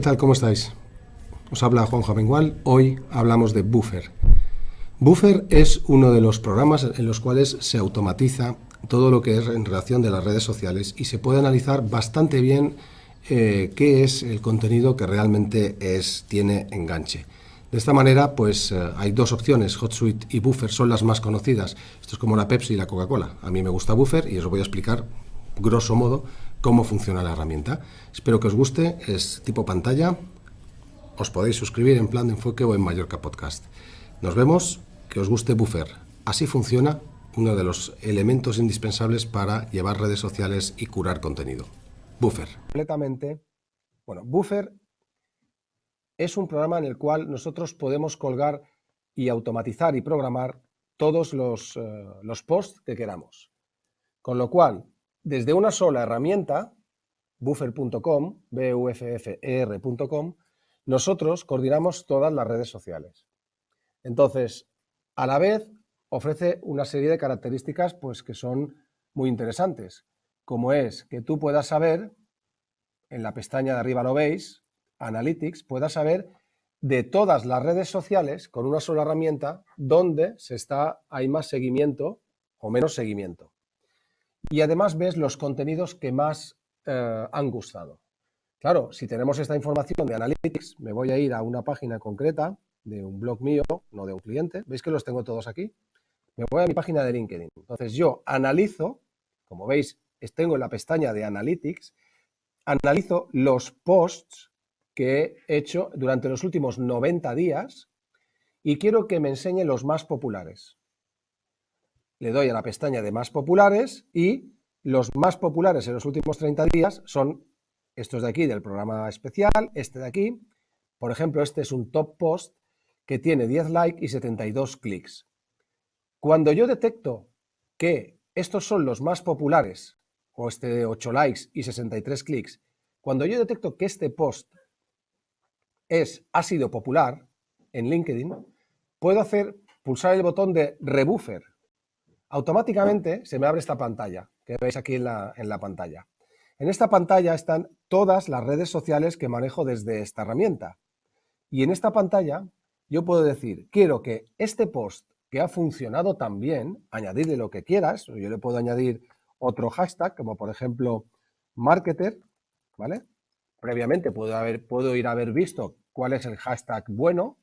¿qué tal? ¿Cómo estáis? Os habla Juan Javengual. Hoy hablamos de Buffer. Buffer es uno de los programas en los cuales se automatiza todo lo que es en relación de las redes sociales y se puede analizar bastante bien eh, qué es el contenido que realmente es, tiene enganche. De esta manera, pues eh, hay dos opciones, HotSuite y Buffer son las más conocidas. Esto es como la Pepsi y la Coca-Cola. A mí me gusta Buffer y os voy a explicar, grosso modo, cómo funciona la herramienta. Espero que os guste, es tipo pantalla. Os podéis suscribir en Plan de Enfoque o en Mallorca Podcast. Nos vemos, que os guste Buffer. Así funciona uno de los elementos indispensables para llevar redes sociales y curar contenido. Buffer. Completamente. Bueno, Buffer es un programa en el cual nosotros podemos colgar y automatizar y programar todos los, eh, los posts que queramos. Con lo cual, desde una sola herramienta, buffer.com, buffer.com, nosotros coordinamos todas las redes sociales. Entonces, a la vez, ofrece una serie de características pues, que son muy interesantes, como es que tú puedas saber, en la pestaña de arriba lo veis, Analytics pueda saber de todas las redes sociales con una sola herramienta dónde se está, hay más seguimiento o menos seguimiento. Y además ves los contenidos que más eh, han gustado. Claro, si tenemos esta información de Analytics, me voy a ir a una página concreta de un blog mío, no de un cliente. ¿Veis que los tengo todos aquí? Me voy a mi página de LinkedIn. Entonces yo analizo, como veis, tengo en la pestaña de Analytics, analizo los posts que he hecho durante los últimos 90 días y quiero que me enseñe los más populares. Le doy a la pestaña de más populares y los más populares en los últimos 30 días son estos de aquí del programa especial, este de aquí. Por ejemplo, este es un top post que tiene 10 likes y 72 clics. Cuando yo detecto que estos son los más populares, o este de 8 likes y 63 clics, cuando yo detecto que este post es, ha sido popular en LinkedIn, puedo hacer, pulsar el botón de rebuffer. Automáticamente se me abre esta pantalla, que veis aquí en la, en la pantalla. En esta pantalla están todas las redes sociales que manejo desde esta herramienta. Y en esta pantalla yo puedo decir, quiero que este post que ha funcionado tan bien, añadirle lo que quieras, yo le puedo añadir otro hashtag, como por ejemplo marketer, ¿vale? Previamente puedo, haber, puedo ir a haber visto cuál es el hashtag bueno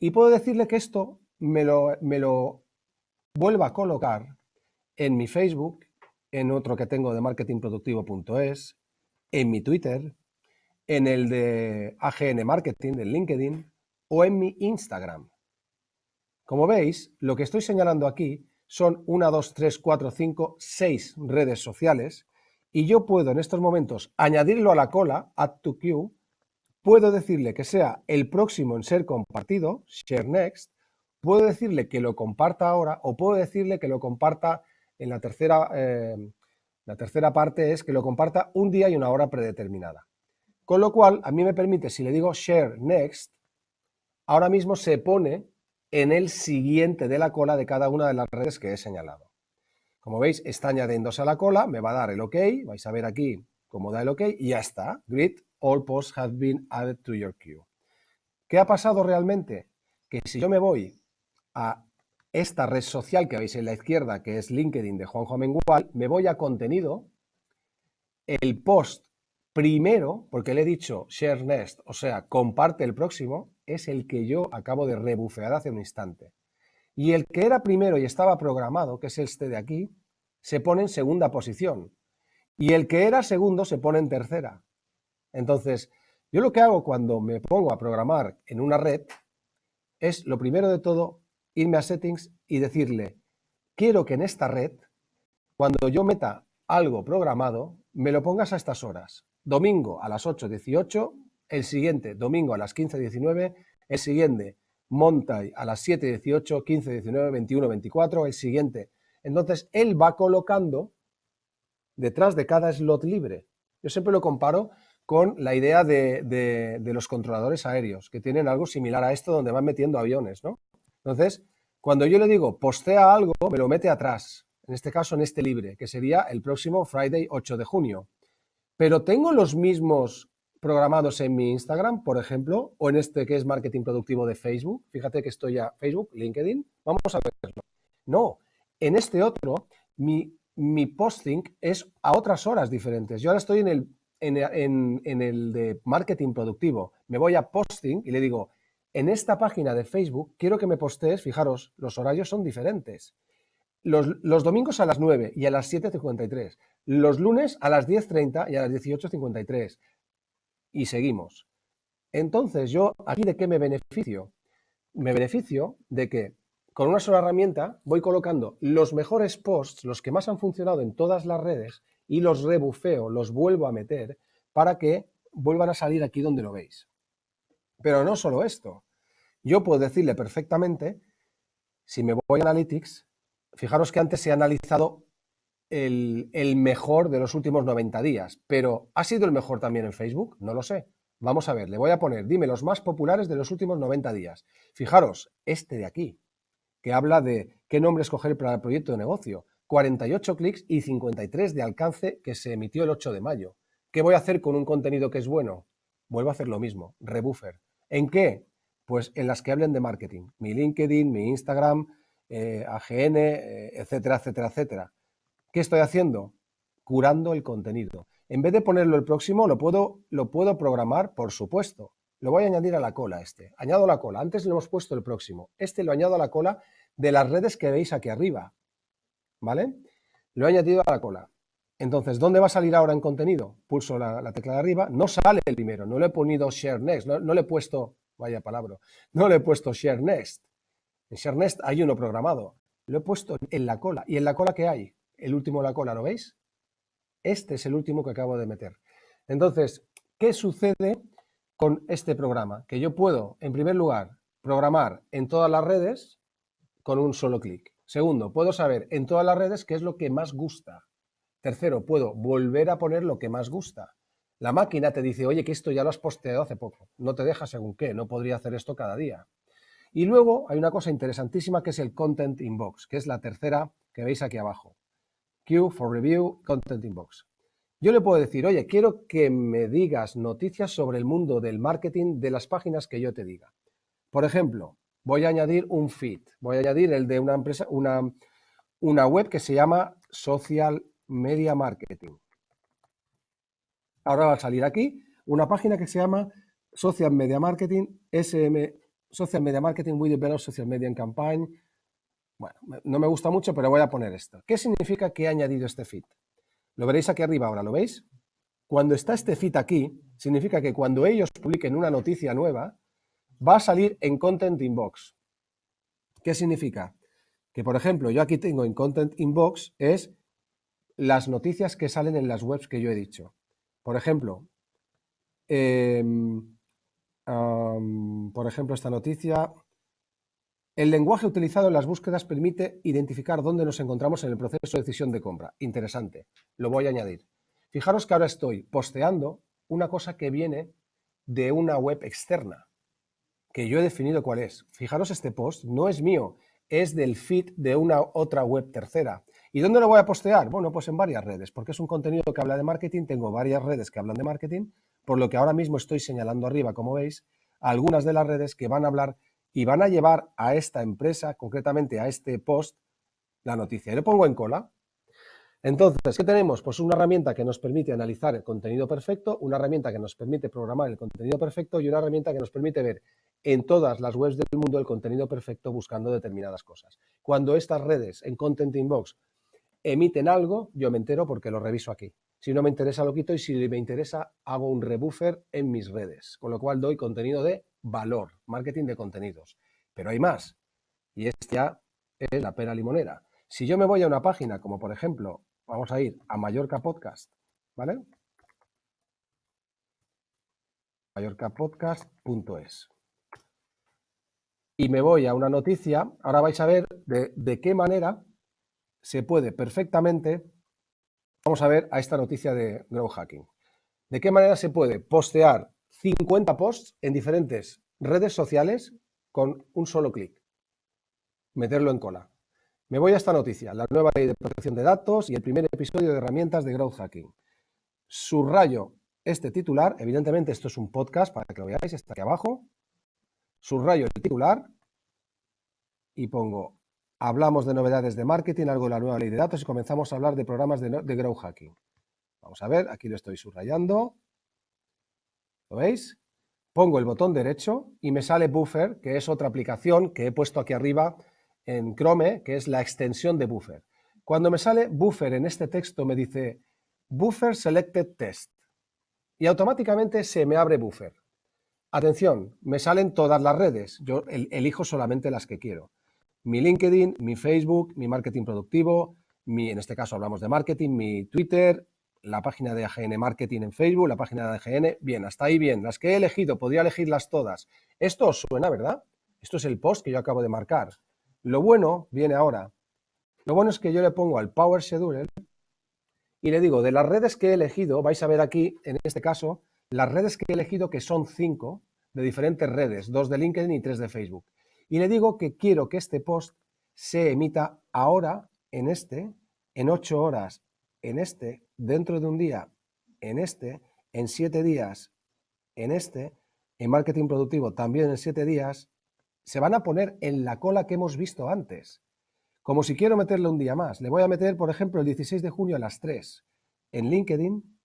y puedo decirle que esto me lo, me lo vuelva a colocar en mi Facebook, en otro que tengo de marketingproductivo.es, en mi Twitter, en el de AGN Marketing, del LinkedIn, o en mi Instagram. Como veis, lo que estoy señalando aquí son 1, 2, 3, 4, 5, 6 redes sociales y yo puedo en estos momentos añadirlo a la cola, add to queue, puedo decirle que sea el próximo en ser compartido, share next, puedo decirle que lo comparta ahora o puedo decirle que lo comparta en la tercera, eh, la tercera parte es que lo comparta un día y una hora predeterminada. Con lo cual, a mí me permite, si le digo share next, ahora mismo se pone en el siguiente de la cola de cada una de las redes que he señalado. Como veis, está añadiéndose a la cola, me va a dar el OK, vais a ver aquí cómo da el OK y ya está, grid all posts have been added to your queue. ¿Qué ha pasado realmente? Que si yo me voy a esta red social que veis en la izquierda, que es LinkedIn de Juanjo Mengual, me voy a contenido, el post primero, porque le he dicho share next, o sea, comparte el próximo, es el que yo acabo de rebufear hace un instante. Y el que era primero y estaba programado, que es este de aquí, se pone en segunda posición. Y el que era segundo se pone en tercera. Entonces, yo lo que hago cuando me pongo a programar en una red es, lo primero de todo, irme a Settings y decirle, quiero que en esta red, cuando yo meta algo programado, me lo pongas a estas horas. Domingo a las 8.18, el siguiente domingo a las 15.19, el siguiente Monday a las 7.18, 15.19, 21, 24, el siguiente. Entonces, él va colocando detrás de cada slot libre. Yo siempre lo comparo con la idea de, los controladores aéreos, que tienen algo similar a esto donde van metiendo aviones, ¿no? Entonces, cuando yo le digo postea algo, me lo mete atrás, en este caso en este libre, que sería el próximo Friday 8 de junio. Pero tengo los mismos programados en mi Instagram, por ejemplo, o en este que es marketing productivo de Facebook. Fíjate que estoy ya Facebook, LinkedIn. Vamos a verlo. No, en este otro, mi, mi posting es a otras horas diferentes. Yo ahora estoy en el, en el de marketing productivo. Me voy a posting y le digo, en esta página de Facebook quiero que me postees, fijaros, los horarios son diferentes. Los, domingos a las 9 y a las 7.53. Los lunes a las 10.30 y a las 18.53. Y seguimos. Entonces, yo aquí de qué me beneficio? Me beneficio de que con una sola herramienta voy colocando los mejores posts, los que más han funcionado en todas las redes, y los rebufeo, los vuelvo a meter para que vuelvan a salir aquí donde lo veis. Pero no solo esto. Yo puedo decirle perfectamente, si me voy a Analytics, Fijaros que antes se ha analizado el, mejor de los últimos 90 días, pero ¿ha sido el mejor también en Facebook? No lo sé. Vamos a ver, le voy a poner, dime los más populares de los últimos 90 días. Fijaros, este de aquí, que habla de qué nombre escoger para el proyecto de negocio. 48 clics y 53 de alcance que se emitió el 8 de mayo. ¿Qué voy a hacer con un contenido que es bueno? Vuelvo a hacer lo mismo, rebuffer. ¿En qué? Pues en las que hablen de marketing. Mi LinkedIn, mi Instagram, eh, AGN, eh, etcétera, etcétera, etcétera. ¿Qué estoy haciendo? Curando el contenido. En vez de ponerlo el próximo, lo puedo, lo puedo programar, por supuesto. Lo voy a añadir a la cola este. Añado la cola. Antes le hemos puesto el próximo. Este lo añado a la cola de las redes que veis aquí arriba. ¿Vale? Lo he añadido a la cola. Entonces, ¿dónde va a salir ahora en contenido? Pulso la, tecla de arriba. No sale el primero. No le he ponido Share Next. No, no le he puesto, vaya palabra, no le he puesto Share Next. En ShareNest hay uno programado. Lo he puesto en la cola. ¿Y en la cola qué hay? El último de la cola, ¿lo veis? Este es el último que acabo de meter. Entonces, ¿qué sucede con este programa? Que yo puedo, en primer lugar, programar en todas las redes con un solo clic. Segundo, puedo saber en todas las redes qué es lo que más gusta. Tercero, puedo volver a poner lo que más gusta. La máquina te dice, oye, que esto ya lo has posteado hace poco. No te deja según qué, no podría hacer esto cada día. Y luego hay una cosa interesantísima que es el Content Inbox, que es la tercera que veis aquí abajo. Queue for Review Content Inbox. Yo le puedo decir, oye, quiero que me digas noticias sobre el mundo del marketing de las páginas que yo te diga. Por ejemplo, voy a añadir un feed, voy a añadir el de una empresa, una, una web que se llama Social Media Marketing. Ahora va a salir aquí una página que se llama Social Media Marketing SM Social Media Marketing, We Develop Social Media Campaign. Bueno, no me gusta mucho, pero voy a poner esto. ¿Qué significa que he añadido este feed? Lo veréis aquí arriba ahora, ¿lo veis? Cuando está este feed aquí, significa que cuando ellos publiquen una noticia nueva, va a salir en Content Inbox. ¿Qué significa? Que, por ejemplo, yo aquí tengo en Content Inbox es las noticias que salen en las webs que yo he dicho. Por ejemplo, eh, por ejemplo, esta noticia. El lenguaje utilizado en las búsquedas permite identificar dónde nos encontramos en el proceso de decisión de compra. Interesante. Lo voy a añadir. Fijaros que ahora estoy posteando una cosa que viene de una web externa, que yo he definido cuál es. Fijaros, este post no es mío, es del feed de una otra web tercera. ¿Y dónde lo voy a postear? Bueno, pues en varias redes, porque es un contenido que habla de marketing, tengo varias redes que hablan de marketing, por lo que ahora mismo estoy señalando arriba, como veis, algunas de las redes que van a hablar y van a llevar a esta empresa, concretamente a este post, la noticia. Y lo pongo en cola. Entonces, ¿qué tenemos? Pues una herramienta que nos permite analizar el contenido perfecto, una herramienta que nos permite programar el contenido perfecto y una herramienta que nos permite ver en todas las webs del mundo el contenido perfecto buscando determinadas cosas. Cuando estas redes en Content Inbox emiten algo, yo me entero porque lo reviso aquí. Si no me interesa, lo quito y si me interesa, hago un rebuffer en mis redes, con lo cual doy contenido de valor, marketing de contenidos. Pero hay más, y esta es la pera limonera. Si yo me voy a una página, como por ejemplo, vamos a ir a Mallorca Podcast, ¿vale? mallorcapodcast.es y me voy a una noticia, ahora vais a ver de, de qué manera se puede perfectamente, vamos a ver a esta noticia de Grow Hacking. ¿De qué manera se puede postear 50 posts en diferentes redes sociales con un solo clic? Meterlo en cola. Me voy a esta noticia, la nueva ley de protección de datos y el primer episodio de herramientas de Growth Hacking. Subrayo este titular, evidentemente esto es un podcast para que lo veáis, está aquí abajo, subrayo el titular y pongo, hablamos de novedades de marketing, algo de la nueva ley de datos y comenzamos a hablar de programas de, de hacking. Vamos a ver, aquí lo estoy subrayando. ¿Lo veis? Pongo el botón derecho y me sale Buffer, que es otra aplicación que he puesto aquí arriba en Chrome, que es la extensión de Buffer. Cuando me sale Buffer en este texto me dice Buffer Selected Test y automáticamente se me abre Buffer. Atención, me salen todas las redes, yo elijo solamente las que quiero. Mi LinkedIn, mi Facebook, mi marketing productivo, mi, en este caso hablamos de marketing, mi Twitter, la página de AGN Marketing en Facebook, la página de AGN, bien, hasta ahí bien. Las que he elegido, podría elegirlas todas. Esto os suena, ¿verdad? Esto es el post que yo acabo de marcar. Lo bueno viene ahora. Lo bueno es que yo le pongo al Power Scheduler y le digo, de las redes que he elegido, vais a ver aquí, en este caso, las redes que he elegido, que son cinco, de diferentes redes, dos de LinkedIn y tres de Facebook. Y le digo que quiero que este post se emita ahora, en este, en ocho horas, en este, dentro de un día, en este, en siete días, en este, en marketing productivo también en siete días, se van a poner en la cola que hemos visto antes. Como si quiero meterle un día más. Le voy a meter, por ejemplo, el 16 de junio a las 3 en LinkedIn,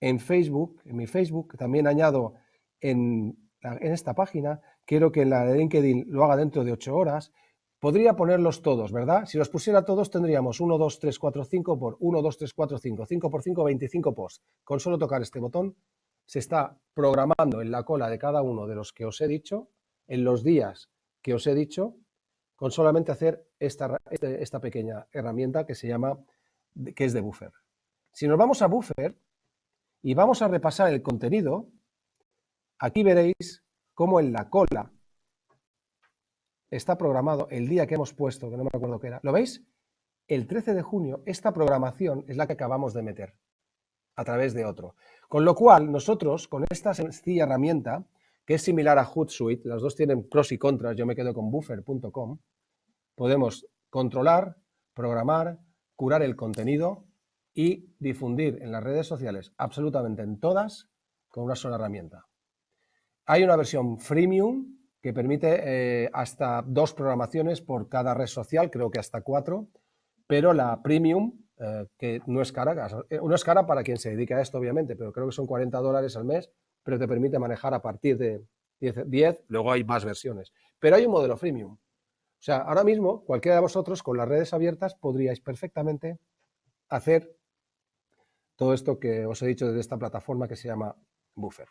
en Facebook, en mi Facebook, también añado en, en esta página, quiero que la de LinkedIn lo haga dentro de 8 horas, Podría ponerlos todos, ¿verdad? Si los pusiera todos tendríamos 1, 2, 3, 4, 5 por 1, 2, 3, 4, 5. 5 por 5, 25 posts. Con solo tocar este botón se está programando en la cola de cada uno de los que os he dicho, en los días que os he dicho, con solamente hacer esta, este, esta pequeña herramienta que se llama, que es de Buffer. Si nos vamos a Buffer y vamos a repasar el contenido, aquí veréis cómo en la cola está programado el día que hemos puesto, que no me acuerdo qué era. ¿Lo veis? El 13 de junio, esta programación es la que acabamos de meter a través de otro. Con lo cual, nosotros, con esta sencilla herramienta, que es similar a Hootsuite, las dos tienen pros y contras, yo me quedo con buffer.com, podemos controlar, programar, curar el contenido y difundir en las redes sociales, absolutamente en todas, con una sola herramienta. Hay una versión freemium que permite eh, hasta dos programaciones por cada red social, creo que hasta cuatro, pero la premium, eh, que no es cara, eh, no es cara para quien se dedica a esto, obviamente, pero creo que son 40 dólares al mes, pero te permite manejar a partir de 10, 10, luego hay más versiones. Pero hay un modelo freemium. O sea, ahora mismo, cualquiera de vosotros con las redes abiertas podríais perfectamente hacer todo esto que os he dicho desde esta plataforma que se llama Buffer.